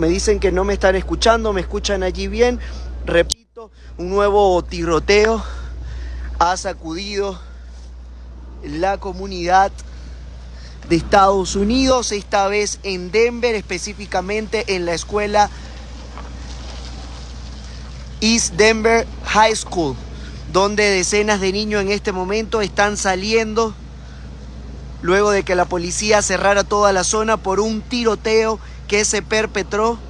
Me dicen que no me están escuchando, me escuchan allí bien. Repito, un nuevo tiroteo ha sacudido la comunidad de Estados Unidos, esta vez en Denver, específicamente en la escuela East Denver High School, donde decenas de niños en este momento están saliendo luego de que la policía cerrara toda la zona por un tiroteo que se perpetró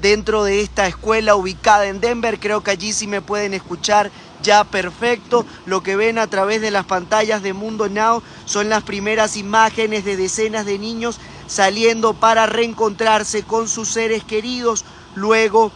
dentro de esta escuela ubicada en Denver. Creo que allí sí me pueden escuchar ya perfecto. Lo que ven a través de las pantallas de Mundo Now son las primeras imágenes de decenas de niños saliendo para reencontrarse con sus seres queridos luego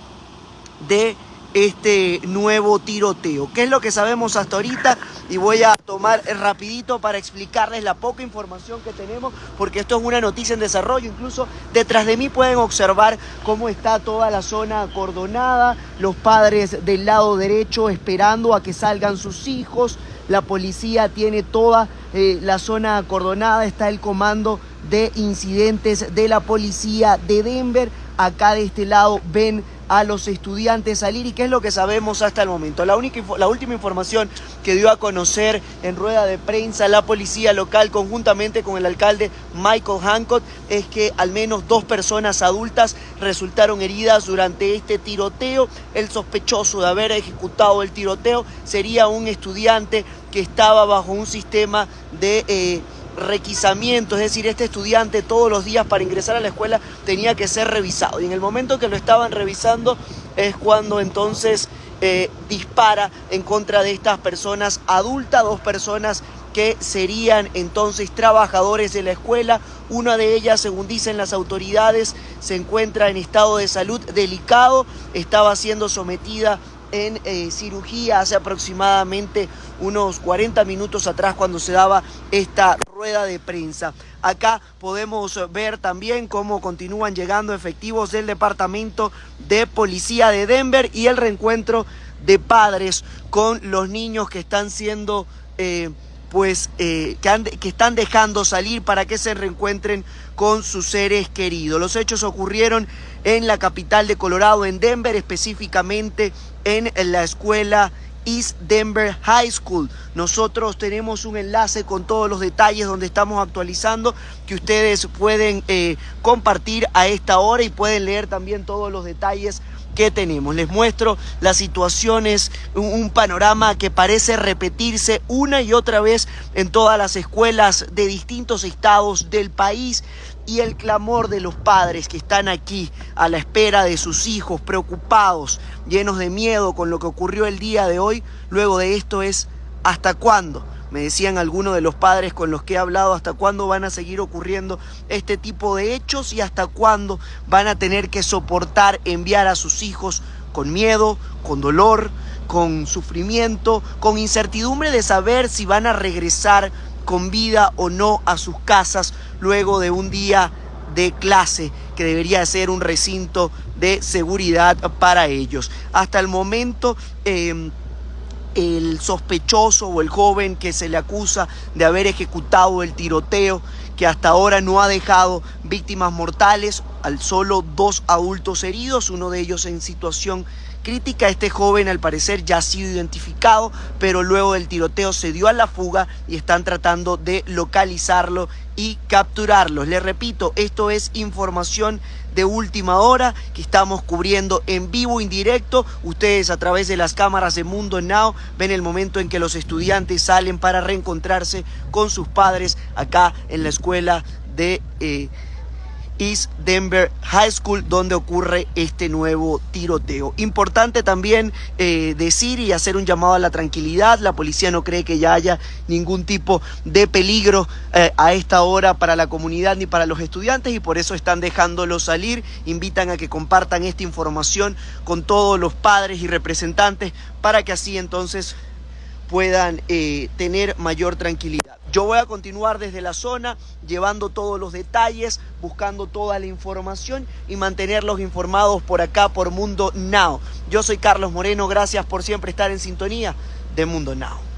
de este nuevo tiroteo. ¿Qué es lo que sabemos hasta ahorita? Y voy a tomar rapidito para explicarles la poca información que tenemos, porque esto es una noticia en desarrollo. Incluso detrás de mí pueden observar cómo está toda la zona acordonada, los padres del lado derecho esperando a que salgan sus hijos, la policía tiene toda eh, la zona acordonada, está el comando de incidentes de la policía de Denver. Acá de este lado ven a los estudiantes salir y qué es lo que sabemos hasta el momento. La, única, la última información que dio a conocer en rueda de prensa la policía local conjuntamente con el alcalde Michael Hancock es que al menos dos personas adultas resultaron heridas durante este tiroteo. El sospechoso de haber ejecutado el tiroteo sería un estudiante que estaba bajo un sistema de... Eh, requisamiento, es decir, este estudiante todos los días para ingresar a la escuela tenía que ser revisado. Y en el momento que lo estaban revisando es cuando entonces eh, dispara en contra de estas personas adultas, dos personas que serían entonces trabajadores de la escuela. Una de ellas, según dicen las autoridades, se encuentra en estado de salud delicado, estaba siendo sometida en eh, cirugía hace aproximadamente unos 40 minutos atrás cuando se daba esta rueda de prensa. Acá podemos ver también cómo continúan llegando efectivos del Departamento de Policía de Denver y el reencuentro de padres con los niños que están siendo... Eh, pues eh, que, que, están dejando salir para que se reencuentren con sus seres queridos. Los hechos ocurrieron en la capital de Colorado, en Denver, específicamente en la escuela East Denver High School. Nosotros tenemos un enlace con todos los detalles donde estamos actualizando que ustedes pueden eh, compartir a esta hora y pueden leer también todos los detalles que tenemos. Les muestro las situaciones, un, panorama que parece repetirse una y otra vez en todas las escuelas de distintos estados del país y el clamor de los padres que están aquí a la espera de sus hijos, preocupados, llenos de miedo con lo que ocurrió el día de hoy, luego de esto es ¿hasta cuándo? Me decían algunos de los padres con los que he hablado hasta cuándo van a seguir ocurriendo este tipo de hechos y hasta cuándo van a tener que soportar enviar a sus hijos con miedo, con dolor, con sufrimiento, con incertidumbre de saber si van a regresar con vida o no a sus casas luego de un día de clase que debería ser un recinto de seguridad para ellos. Hasta el momento... Eh, el sospechoso o el joven que se le acusa de haber ejecutado el tiroteo que hasta ahora no ha dejado víctimas mortales, al solo dos adultos heridos, uno de ellos en situación crítica. Este joven al parecer ya ha sido identificado, pero luego del tiroteo se dio a la fuga y están tratando de localizarlo y capturarlo. Les repito, esto es información de última hora que estamos cubriendo en vivo, indirecto. Ustedes a través de las cámaras de Mundo Now ven el momento en que los estudiantes salen para reencontrarse con sus padres acá en la escuela de... Eh, Denver High School, donde ocurre este nuevo tiroteo. Importante también eh, decir y hacer un llamado a la tranquilidad. La policía no cree que ya haya ningún tipo de peligro eh, a esta hora para la comunidad ni para los estudiantes y por eso están dejándolo salir. Invitan a que compartan esta información con todos los padres y representantes para que así entonces puedan eh, tener mayor tranquilidad. Yo voy a continuar desde la zona, llevando todos los detalles, buscando toda la información y mantenerlos informados por acá, por Mundo Now. Yo soy Carlos Moreno, gracias por siempre estar en sintonía de Mundo Now.